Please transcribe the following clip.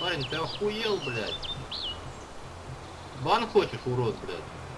Парень, ты охуел, блядь? Бан хочешь, урод, блядь?